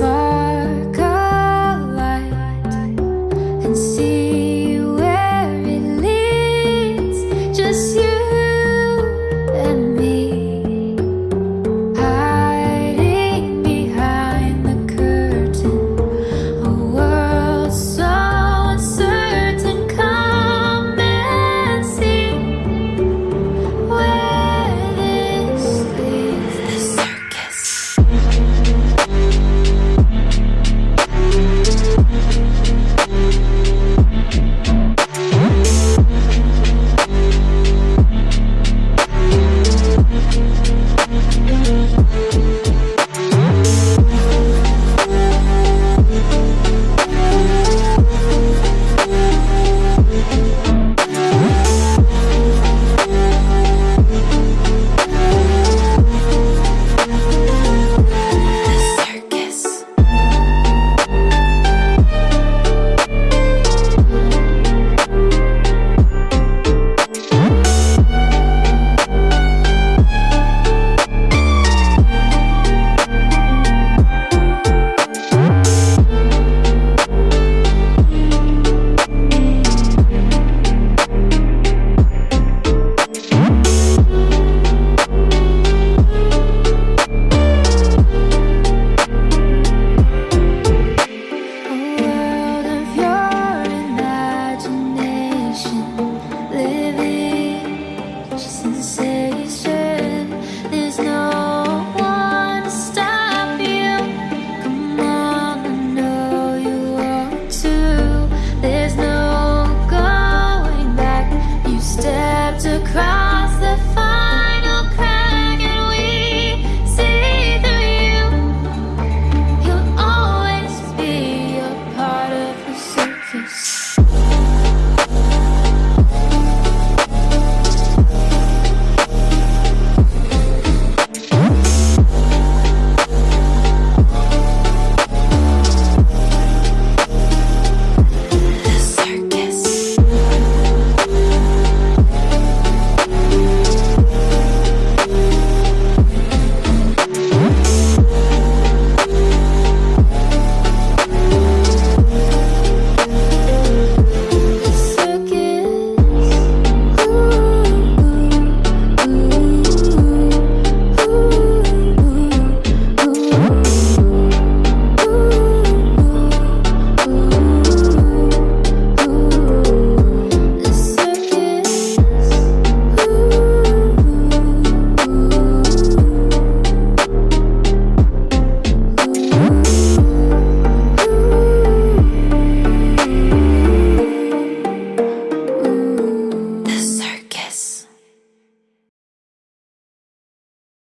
far say